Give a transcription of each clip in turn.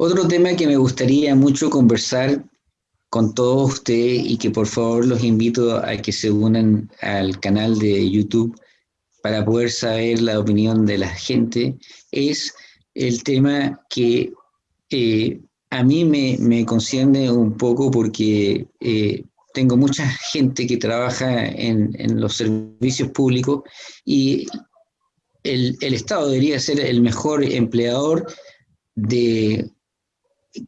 Otro tema que me gustaría mucho conversar con todos ustedes y que por favor los invito a que se unan al canal de YouTube para poder saber la opinión de la gente, es el tema que eh, a mí me, me, concierne un poco porque eh, tengo mucha gente que trabaja en, en los servicios públicos y el, el, Estado debería ser el mejor empleador de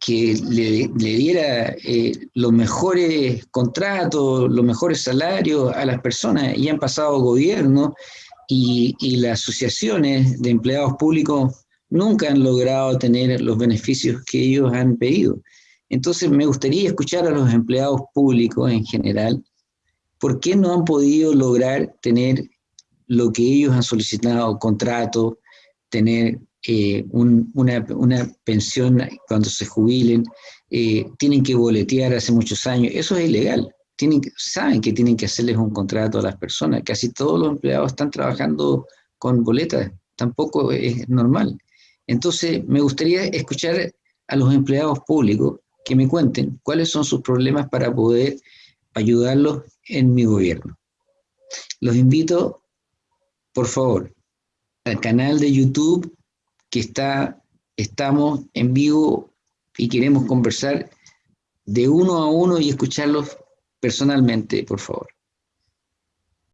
que le, diera eh, los mejores contratos, los mejores salarios a las personas. Y han pasado gobiernos y, y las asociaciones de empleados públicos nunca han logrado tener los beneficios que ellos han pedido. Entonces me gustaría escuchar a los empleados públicos en general, ¿por qué no han podido lograr tener lo que ellos han solicitado, contrato, tener eh, un, una, pensión cuando se jubilen, eh, tienen que boletear hace muchos años, eso es ilegal. Saben que tienen que hacerles un contrato a las personas, casi todos los empleados están trabajando con boletas, tampoco es normal. Entonces, me gustaría escuchar a los empleados públicos que me cuenten cuáles son sus problemas para poder ayudarlos en mi gobierno. Los invito, por favor, al canal de YouTube que está, estamos en vivo y queremos conversar de uno a uno y escucharlos personalmente, por favor.